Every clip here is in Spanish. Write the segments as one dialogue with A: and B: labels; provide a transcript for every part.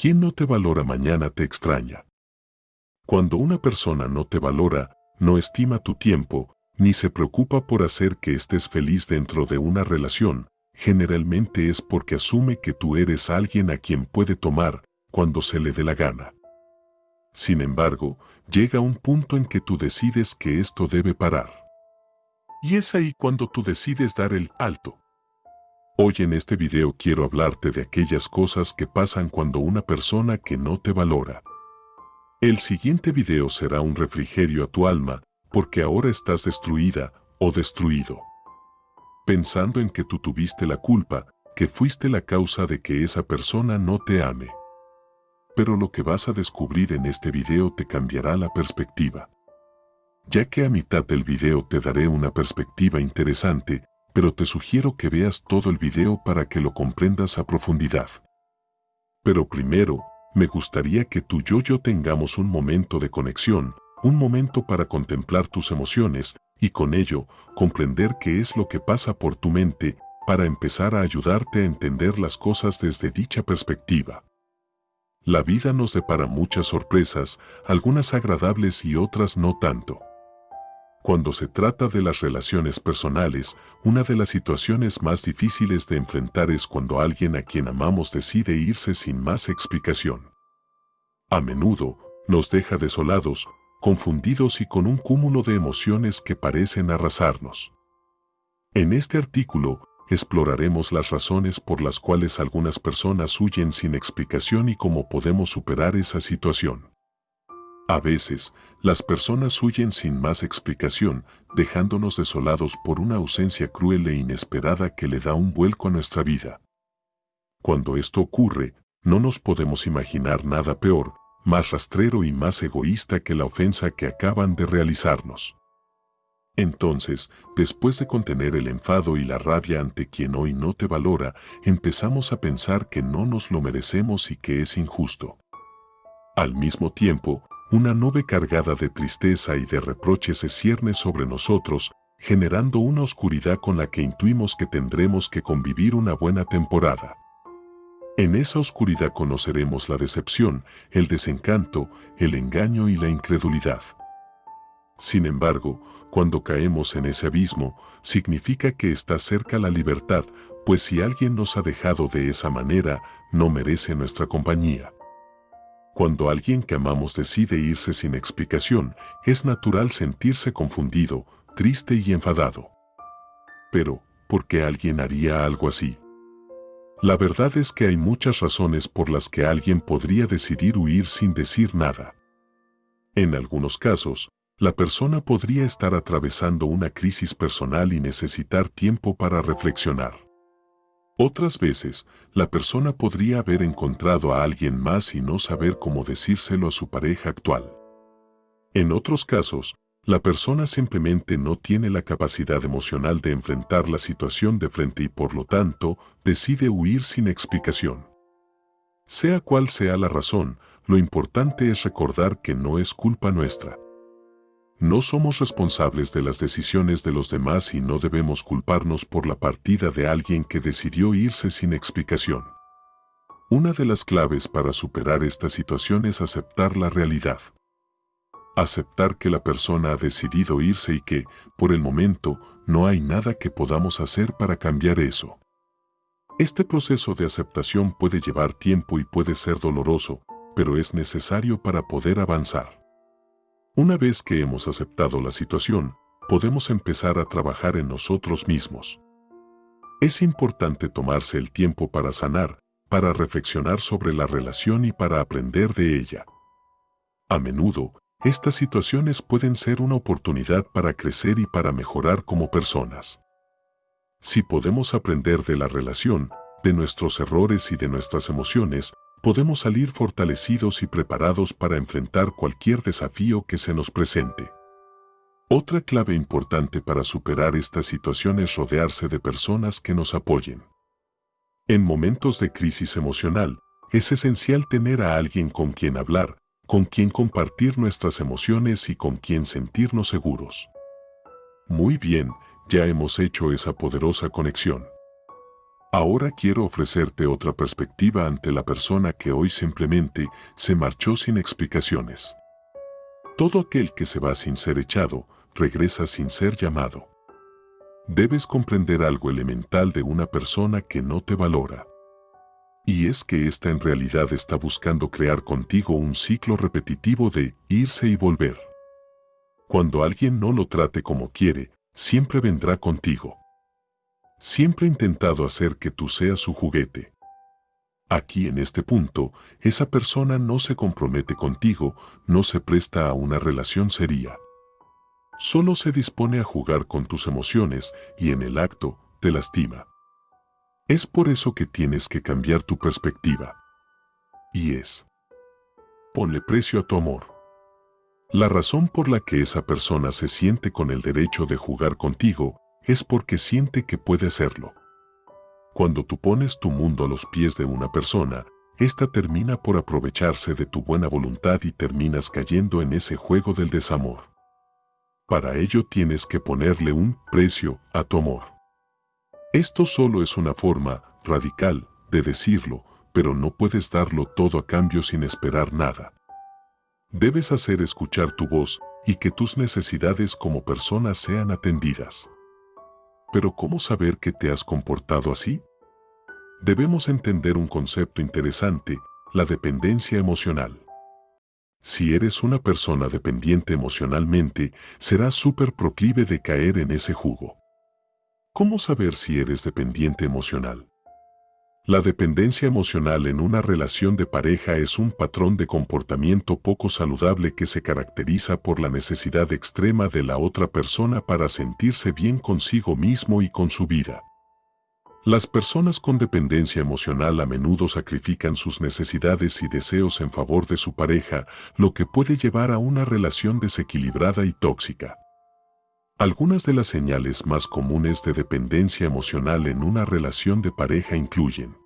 A: Quien no te valora mañana te extraña. Cuando una persona no te valora, no estima tu tiempo, ni se preocupa por hacer que estés feliz dentro de una relación, generalmente es porque asume que tú eres alguien a quien puede tomar cuando se le dé la gana. Sin embargo, llega un punto en que tú decides que esto debe parar. Y es ahí cuando tú decides dar el alto. Hoy en este video quiero hablarte de aquellas cosas que pasan cuando una persona que no te valora. El siguiente video será un refrigerio a tu alma porque ahora estás destruida o destruido. Pensando en que tú tuviste la culpa, que fuiste la causa de que esa persona no te ame. Pero lo que vas a descubrir en este video te cambiará la perspectiva. Ya que a mitad del video te daré una perspectiva interesante pero te sugiero que veas todo el video para que lo comprendas a profundidad. Pero primero, me gustaría que tú y yo tengamos un momento de conexión, un momento para contemplar tus emociones y con ello comprender qué es lo que pasa por tu mente para empezar a ayudarte a entender las cosas desde dicha perspectiva. La vida nos depara muchas sorpresas, algunas agradables y otras no tanto. Cuando se trata de las relaciones personales, una de las situaciones más difíciles de enfrentar es cuando alguien a quien amamos decide irse sin más explicación. A menudo, nos deja desolados, confundidos y con un cúmulo de emociones que parecen arrasarnos. En este artículo, exploraremos las razones por las cuales algunas personas huyen sin explicación y cómo podemos superar esa situación. A veces, las personas huyen sin más explicación, dejándonos desolados por una ausencia cruel e inesperada que le da un vuelco a nuestra vida. Cuando esto ocurre, no nos podemos imaginar nada peor, más rastrero y más egoísta que la ofensa que acaban de realizarnos. Entonces, después de contener el enfado y la rabia ante quien hoy no te valora, empezamos a pensar que no nos lo merecemos y que es injusto. Al mismo tiempo, una nube cargada de tristeza y de reproche se cierne sobre nosotros, generando una oscuridad con la que intuimos que tendremos que convivir una buena temporada. En esa oscuridad conoceremos la decepción, el desencanto, el engaño y la incredulidad. Sin embargo, cuando caemos en ese abismo, significa que está cerca la libertad, pues si alguien nos ha dejado de esa manera, no merece nuestra compañía. Cuando alguien que amamos decide irse sin explicación, es natural sentirse confundido, triste y enfadado. Pero, ¿por qué alguien haría algo así? La verdad es que hay muchas razones por las que alguien podría decidir huir sin decir nada. En algunos casos, la persona podría estar atravesando una crisis personal y necesitar tiempo para reflexionar. Otras veces, la persona podría haber encontrado a alguien más y no saber cómo decírselo a su pareja actual. En otros casos, la persona simplemente no tiene la capacidad emocional de enfrentar la situación de frente y por lo tanto decide huir sin explicación. Sea cual sea la razón, lo importante es recordar que no es culpa nuestra. No somos responsables de las decisiones de los demás y no debemos culparnos por la partida de alguien que decidió irse sin explicación. Una de las claves para superar esta situación es aceptar la realidad. Aceptar que la persona ha decidido irse y que, por el momento, no hay nada que podamos hacer para cambiar eso. Este proceso de aceptación puede llevar tiempo y puede ser doloroso, pero es necesario para poder avanzar. Una vez que hemos aceptado la situación, podemos empezar a trabajar en nosotros mismos. Es importante tomarse el tiempo para sanar, para reflexionar sobre la relación y para aprender de ella. A menudo, estas situaciones pueden ser una oportunidad para crecer y para mejorar como personas. Si podemos aprender de la relación, de nuestros errores y de nuestras emociones, podemos salir fortalecidos y preparados para enfrentar cualquier desafío que se nos presente. Otra clave importante para superar esta situación es rodearse de personas que nos apoyen. En momentos de crisis emocional, es esencial tener a alguien con quien hablar, con quien compartir nuestras emociones y con quien sentirnos seguros. Muy bien, ya hemos hecho esa poderosa conexión. Ahora quiero ofrecerte otra perspectiva ante la persona que hoy simplemente se marchó sin explicaciones. Todo aquel que se va sin ser echado, regresa sin ser llamado. Debes comprender algo elemental de una persona que no te valora. Y es que ésta en realidad está buscando crear contigo un ciclo repetitivo de irse y volver. Cuando alguien no lo trate como quiere, siempre vendrá contigo. Siempre ha intentado hacer que tú seas su juguete. Aquí en este punto, esa persona no se compromete contigo, no se presta a una relación seria. Solo se dispone a jugar con tus emociones y en el acto te lastima. Es por eso que tienes que cambiar tu perspectiva. Y es, ponle precio a tu amor. La razón por la que esa persona se siente con el derecho de jugar contigo es porque siente que puede hacerlo. Cuando tú pones tu mundo a los pies de una persona, ésta termina por aprovecharse de tu buena voluntad y terminas cayendo en ese juego del desamor. Para ello tienes que ponerle un precio a tu amor. Esto solo es una forma radical de decirlo, pero no puedes darlo todo a cambio sin esperar nada. Debes hacer escuchar tu voz y que tus necesidades como persona sean atendidas. Pero ¿cómo saber que te has comportado así? Debemos entender un concepto interesante, la dependencia emocional. Si eres una persona dependiente emocionalmente, serás súper proclive de caer en ese jugo. ¿Cómo saber si eres dependiente emocional? La dependencia emocional en una relación de pareja es un patrón de comportamiento poco saludable que se caracteriza por la necesidad extrema de la otra persona para sentirse bien consigo mismo y con su vida. Las personas con dependencia emocional a menudo sacrifican sus necesidades y deseos en favor de su pareja, lo que puede llevar a una relación desequilibrada y tóxica. Algunas de las señales más comunes de dependencia emocional en una relación de pareja incluyen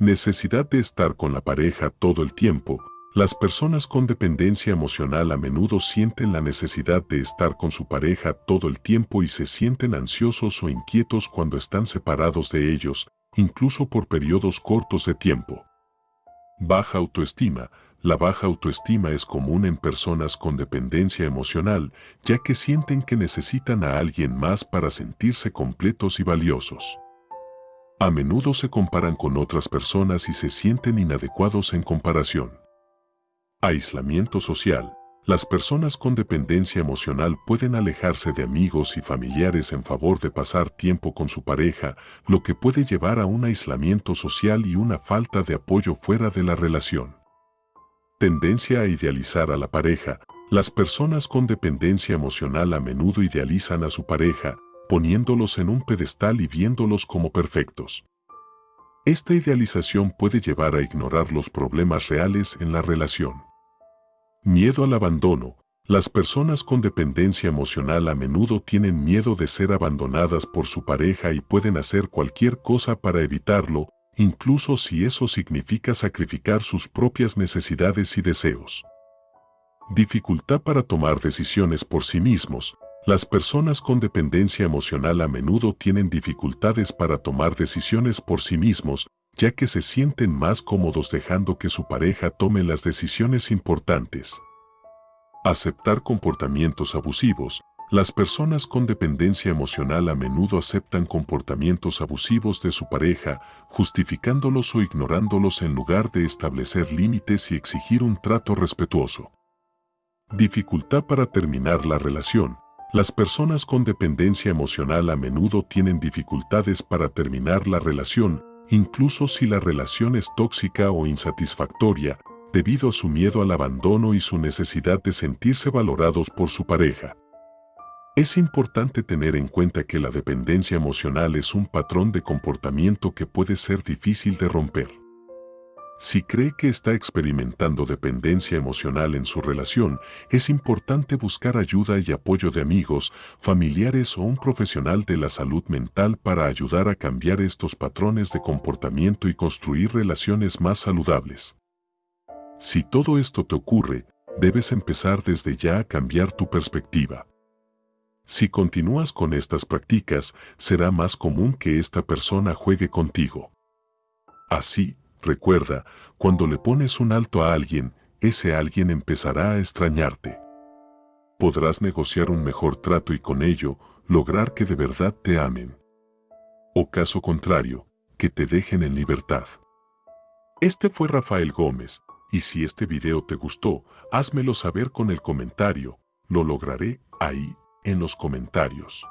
A: necesidad de estar con la pareja todo el tiempo. Las personas con dependencia emocional a menudo sienten la necesidad de estar con su pareja todo el tiempo y se sienten ansiosos o inquietos cuando están separados de ellos, incluso por periodos cortos de tiempo. Baja autoestima la baja autoestima es común en personas con dependencia emocional, ya que sienten que necesitan a alguien más para sentirse completos y valiosos. A menudo se comparan con otras personas y se sienten inadecuados en comparación. Aislamiento social. Las personas con dependencia emocional pueden alejarse de amigos y familiares en favor de pasar tiempo con su pareja, lo que puede llevar a un aislamiento social y una falta de apoyo fuera de la relación. Tendencia a idealizar a la pareja. Las personas con dependencia emocional a menudo idealizan a su pareja, poniéndolos en un pedestal y viéndolos como perfectos. Esta idealización puede llevar a ignorar los problemas reales en la relación. Miedo al abandono. Las personas con dependencia emocional a menudo tienen miedo de ser abandonadas por su pareja y pueden hacer cualquier cosa para evitarlo, incluso si eso significa sacrificar sus propias necesidades y deseos. Dificultad para tomar decisiones por sí mismos. Las personas con dependencia emocional a menudo tienen dificultades para tomar decisiones por sí mismos, ya que se sienten más cómodos dejando que su pareja tome las decisiones importantes. Aceptar comportamientos abusivos. Las personas con dependencia emocional a menudo aceptan comportamientos abusivos de su pareja, justificándolos o ignorándolos en lugar de establecer límites y exigir un trato respetuoso. Dificultad para terminar la relación. Las personas con dependencia emocional a menudo tienen dificultades para terminar la relación, incluso si la relación es tóxica o insatisfactoria, debido a su miedo al abandono y su necesidad de sentirse valorados por su pareja. Es importante tener en cuenta que la dependencia emocional es un patrón de comportamiento que puede ser difícil de romper. Si cree que está experimentando dependencia emocional en su relación, es importante buscar ayuda y apoyo de amigos, familiares o un profesional de la salud mental para ayudar a cambiar estos patrones de comportamiento y construir relaciones más saludables. Si todo esto te ocurre, debes empezar desde ya a cambiar tu perspectiva. Si continúas con estas prácticas, será más común que esta persona juegue contigo. Así, recuerda, cuando le pones un alto a alguien, ese alguien empezará a extrañarte. Podrás negociar un mejor trato y con ello lograr que de verdad te amen. O caso contrario, que te dejen en libertad. Este fue Rafael Gómez, y si este video te gustó, házmelo saber con el comentario, lo lograré ahí, en los comentarios.